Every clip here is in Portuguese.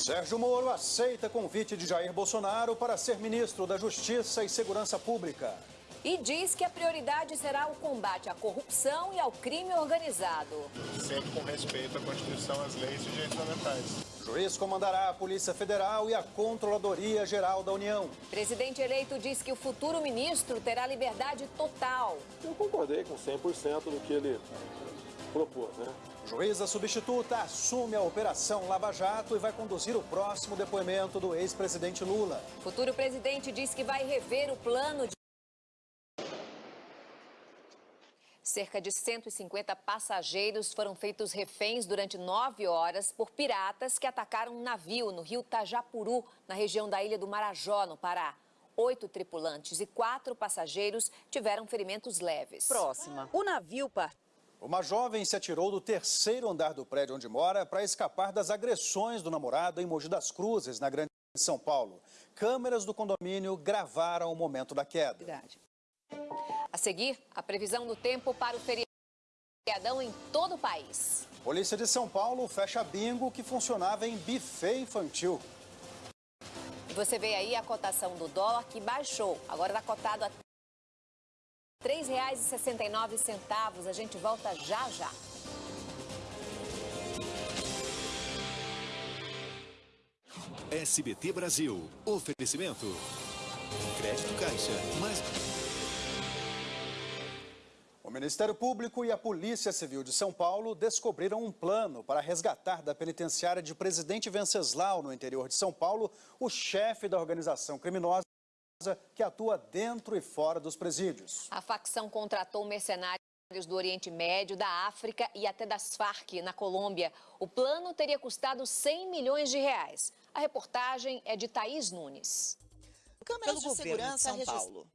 Sérgio Moro aceita convite de Jair Bolsonaro para ser ministro da Justiça e Segurança Pública. E diz que a prioridade será o combate à corrupção e ao crime organizado. Sempre com respeito à Constituição, às leis e direitos fundamentais. O juiz comandará a Polícia Federal e a Controladoria Geral da União. Presidente eleito diz que o futuro ministro terá liberdade total. Eu concordei com 100% do que ele propôs, né? Juíza substituta assume a Operação Lava Jato e vai conduzir o próximo depoimento do ex-presidente Lula. Futuro presidente diz que vai rever o plano de Cerca de 150 passageiros foram feitos reféns durante nove horas por piratas que atacaram um navio no rio Tajapuru, na região da ilha do Marajó, no Pará. Oito tripulantes e quatro passageiros tiveram ferimentos leves. Próxima. O navio partiu. Uma jovem se atirou do terceiro andar do prédio onde mora para escapar das agressões do namorado em Mogi das Cruzes, na Grande São Paulo. Câmeras do condomínio gravaram o momento da queda. A seguir, a previsão do tempo para o feriadão em todo o país. Polícia de São Paulo fecha bingo que funcionava em buffet infantil. E você vê aí a cotação do dólar que baixou. Agora está cotado a R$ 3,69. A gente volta já já. SBT Brasil. Oferecimento. Crédito Caixa. Mais... O Ministério Público e a Polícia Civil de São Paulo descobriram um plano para resgatar da penitenciária de Presidente Venceslau, no interior de São Paulo, o chefe da organização criminosa que atua dentro e fora dos presídios. A facção contratou mercenários do Oriente Médio, da África e até das Farc, na Colômbia. O plano teria custado 100 milhões de reais. A reportagem é de Thaís Nunes. Câmeras de segurança de São Paulo.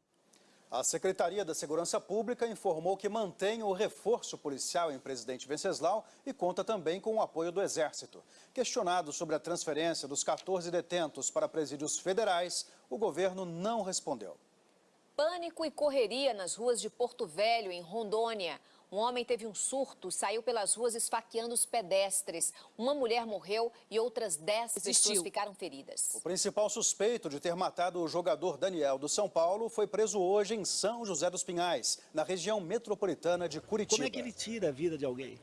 A Secretaria da Segurança Pública informou que mantém o reforço policial em Presidente Venceslau e conta também com o apoio do Exército. Questionado sobre a transferência dos 14 detentos para presídios federais, o governo não respondeu. Pânico e correria nas ruas de Porto Velho, em Rondônia. Um homem teve um surto, saiu pelas ruas esfaqueando os pedestres. Uma mulher morreu e outras 10 pessoas ficaram feridas. O principal suspeito de ter matado o jogador Daniel do São Paulo foi preso hoje em São José dos Pinhais, na região metropolitana de Curitiba. Como é que ele tira a vida de alguém?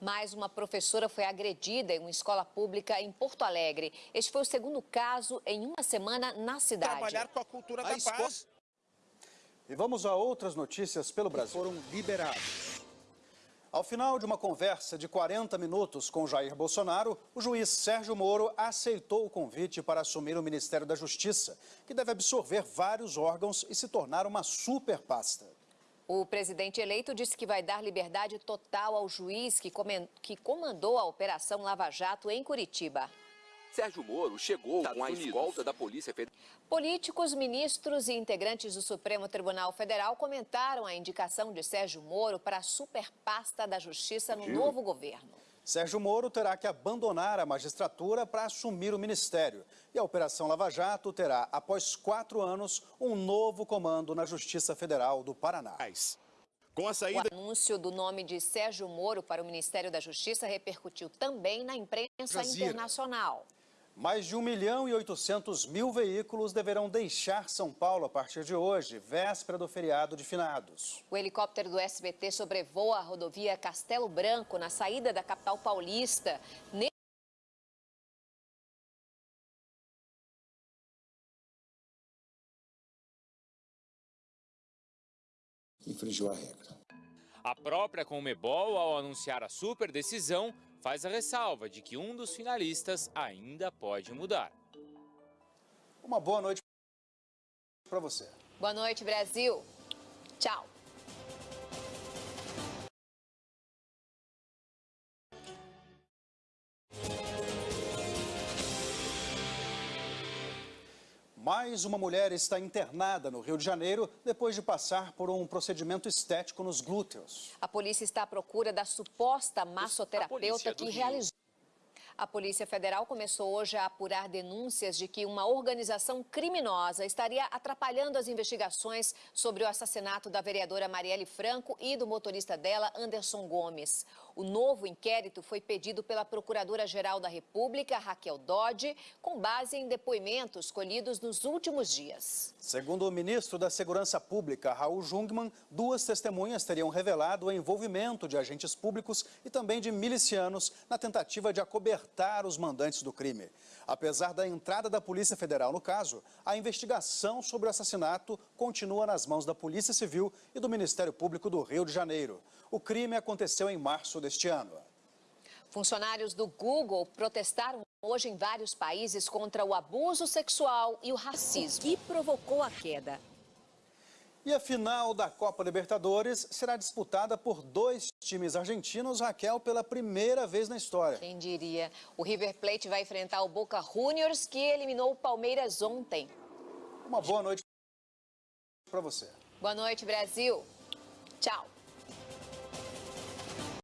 Mais uma professora foi agredida em uma escola pública em Porto Alegre. Este foi o segundo caso em uma semana na cidade. Trabalhar com a cultura a da escola... paz. E vamos a outras notícias pelo Brasil. Foram liberados. Ao final de uma conversa de 40 minutos com Jair Bolsonaro, o juiz Sérgio Moro aceitou o convite para assumir o Ministério da Justiça, que deve absorver vários órgãos e se tornar uma super pasta. O presidente eleito disse que vai dar liberdade total ao juiz que, comandou a Operação Lava Jato em Curitiba. Sérgio Moro chegou com a escolta da Polícia Federal. Políticos, ministros e integrantes do Supremo Tribunal Federal comentaram a indicação de Sérgio Moro para a superpasta da Justiça no novo governo. Sérgio Moro terá que abandonar a magistratura para assumir o ministério. E a Operação Lava Jato terá, após quatro anos, um novo comando na Justiça Federal do Paraná. Com a saída... O anúncio do nome de Sérgio Moro para o Ministério da Justiça repercutiu também na imprensa internacional. Mais de 1 milhão e 800 mil veículos deverão deixar São Paulo a partir de hoje, véspera do feriado de finados. O helicóptero do SBT sobrevoa a rodovia Castelo Branco, na saída da capital paulista. Infringiu a regra. A própria Comebol, ao anunciar a super decisão, faz a ressalva de que um dos finalistas ainda pode mudar. Uma boa noite para você. Boa noite, Brasil. Tchau. Mais uma mulher está internada no Rio de Janeiro depois de passar por um procedimento estético nos glúteos. A polícia está à procura da suposta massoterapeuta que realizou. A Polícia Federal começou hoje a apurar denúncias de que uma organização criminosa estaria atrapalhando as investigações sobre o assassinato da vereadora Marielle Franco e do motorista dela, Anderson Gomes. O novo inquérito foi pedido pela Procuradora-Geral da República, Raquel Dodge, com base em depoimentos colhidos nos últimos dias. Segundo o ministro da Segurança Pública, Raul Jungmann, duas testemunhas teriam revelado o envolvimento de agentes públicos e também de milicianos na tentativa de acobertar os mandantes do crime. Apesar da entrada da Polícia Federal no caso, a investigação sobre o assassinato continua nas mãos da Polícia Civil e do Ministério Público do Rio de Janeiro. O crime aconteceu em março deste ano. Funcionários do Google protestaram hoje em vários países contra o abuso sexual e o racismo. que provocou a queda? E a final da Copa Libertadores será disputada por dois times argentinos, Raquel, pela primeira vez na história. Quem diria? O River Plate vai enfrentar o Boca Juniors, que eliminou o Palmeiras ontem. Uma boa noite para você. Boa noite, Brasil. Tchau.